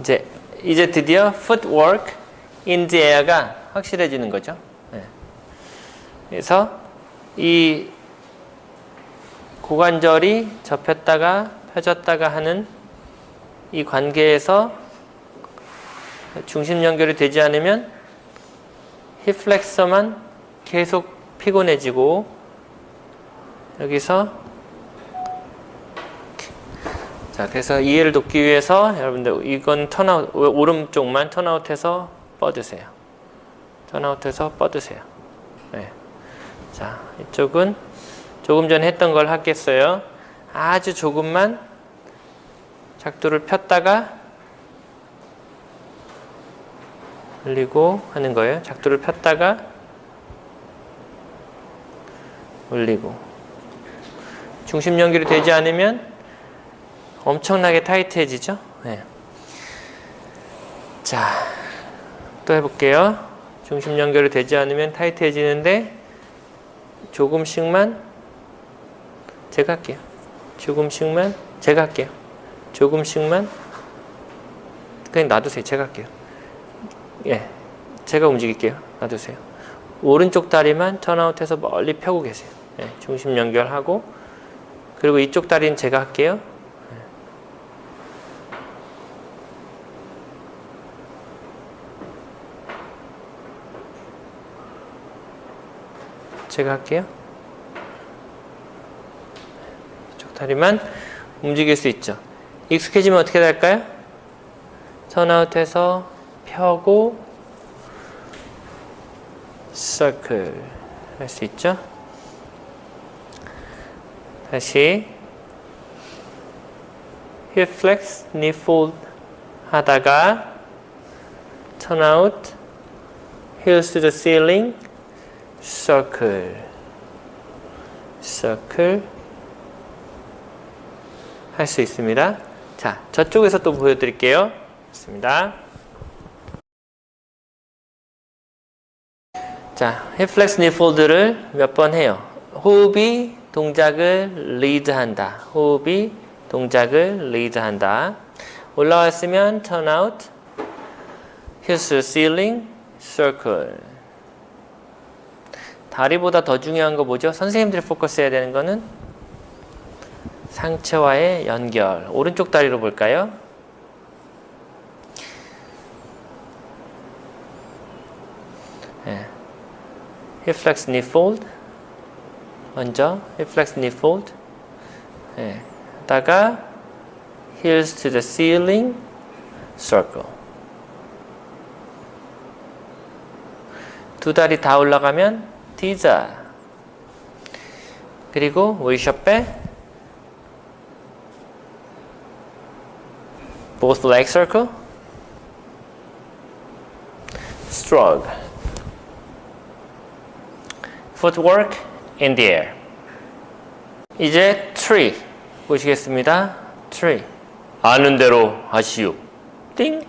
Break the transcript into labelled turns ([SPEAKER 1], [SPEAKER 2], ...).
[SPEAKER 1] 이제 이제 드디어 footwork in the air가 확실해지는 거죠. 네. 그래서 이 고관절이 접혔다가 펴졌다가 하는 이 관계에서 중심 연결이 되지 않으면 힙 플렉서만 계속 피곤해지고 여기서 자 그래서 이해를 돕기 위해서 여러분들 이건 턴아웃 오른쪽만 턴아웃해서 뻗으세요. 턴아웃해서 뻗으세요. 네. 자 이쪽은 조금 전에 했던 걸 하겠어요. 아주 조금만 작두를 폈다가 올리고 하는 거예요. 작두를 폈다가 올리고. 중심 연결이 되지 않으면 엄청나게 타이트해지죠. 네. 자, 또 해볼게요. 중심 연결이 되지 않으면 타이트해지는데 조금씩만 제가 할게요. 조금씩만 제가 할게요. 조금씩만 그냥 놔두세요. 제가 할게요. 예, 제가 움직일게요. 놔두세요. 오른쪽 다리만 턴아웃해서 멀리 펴고 계세요. 예, 중심 연결하고 그리고 이쪽 다리는 제가 할게요. 제가 할게요. 이쪽 다리만 움직일 수 있죠. 익숙해지면 어떻게 될까요? 턴아웃해서 펴고 서클 할 수 있죠. 다시 hip flex, 하다가 turn out, heels circle, circle 할 수 있습니다. 자, 저쪽에서 또 보여드릴게요. 있습니다. 자, hip flex knee fold를 몇 번 해요. 호흡이 동작을 리드한다. 호흡이 동작을 리드한다. 올라왔으면 turn out, heels to ceiling, circle. 다리보다 더 중요한 거 뭐죠? 선생님들이 포커스 해야 되는 거는 상체와의 연결. 오른쪽 다리로 볼까요? 네. hip flex knee fold 먼저 hip flex knee fold 네. 하다가 heels to the ceiling circle 두 다리 다 올라가면 T자 그리고 웨이셔백 both leg circle stroke footwork in the air. 이제 tree 보시겠습니다. tree 아는 대로 하시오. 띵